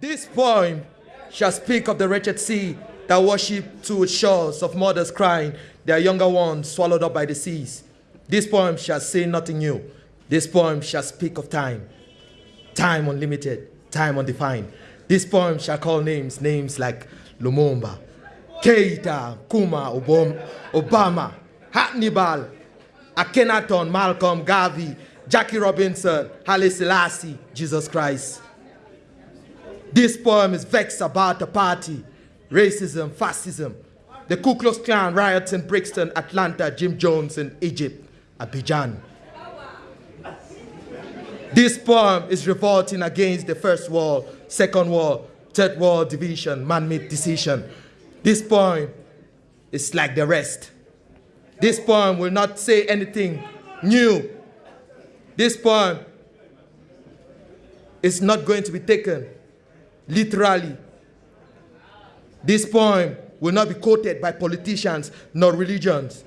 This poem shall speak of the wretched sea that worship to its shores of mothers crying, their younger ones swallowed up by the seas. This poem shall say nothing new. This poem shall speak of time. Time unlimited, time undefined. This poem shall call names, names like Lumumba, Keita, Nkrumah, Obama, Hannibal, Akhenaton, Malcolm, Garvey, Jackie Robinson, Haile Selassie, Jesus Christ. This poem is vexed about apartheid, racism, fascism, the Ku Klux Klan riots in Brixton, Atlanta, Jim Jones in Egypt, Abidjan. This poem is revolting against the First World, Second World, Third World division, man-made decision. This poem is like the rest. This poem will not say anything new. This poem is not going to be taken literally. This poem will not be quoted by politicians nor religions.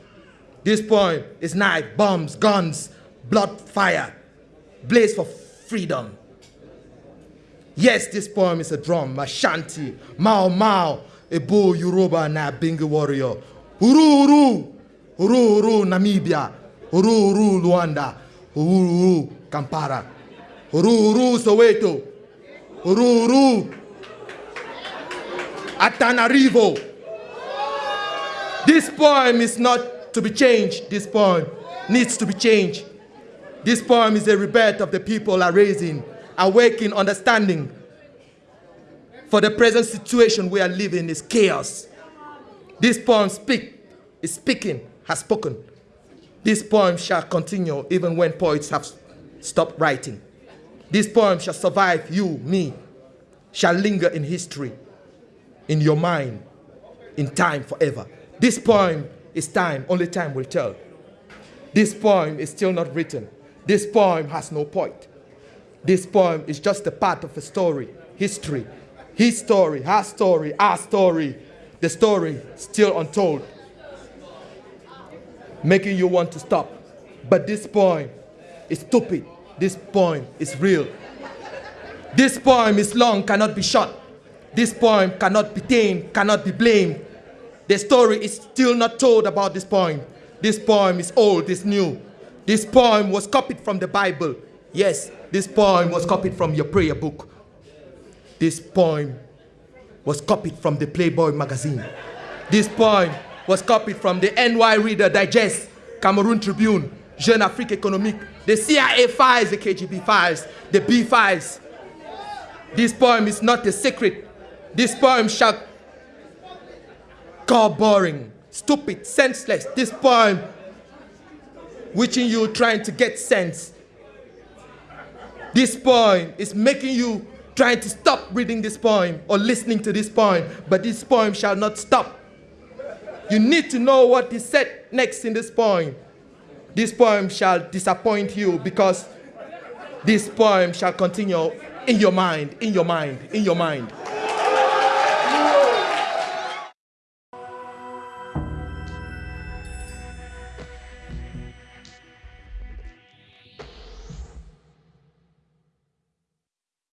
This poem is knife, bombs, guns, blood, fire, blaze for freedom. Yes, this poem is a drum, a shanty, Mau Mau, a bull Yoruba Nyabingi warrior. Uhuru Uhuru, Uhuru Uhuru Namibia, Uhuru Uhuru Luanda, Uhuru Uhuru Kampala, Uhuru Uhuru Soweto, Uhuru Uhuru Antananarivo. This poem is not to be changed. This poem needs to be changed. This poem is a rebirth of the people are raising, awakening understanding. For the present situation we are living is chaos. This poem speak, is speaking, has spoken. This poem shall continue even when poets have stopped writing. This poem shall survive you, me, shall linger in history, in your mind, in time forever. This poem is time, only time will tell. This poem is still not written. This poem has no point. This poem is just a part of a story, history. His story, her story, our story, the story still untold. Making you want to stop. But this poem is stupid. This poem is real. This poem is long, cannot be short. This poem cannot be tamed, cannot be blamed. The story is still not told about this poem. This poem is old, it's new. This poem was copied from the Bible. Yes, this poem was copied from your prayer book. This poem was copied from the Playboy magazine. This poem was copied from the NY Reader Digest, Cameroon Tribune, Jeune Afrique Économique, the CIA files, the KGB files, the B files. This poem is not a secret. This poem shall call boring, stupid, senseless. This poem, which in you trying to get sense. This poem is making you trying to stop reading this poem or listening to this poem, but this poem shall not stop. You need to know what is said next in this poem. This poem shall disappoint you because this poem shall continue in your mind, in your mind, in your mind.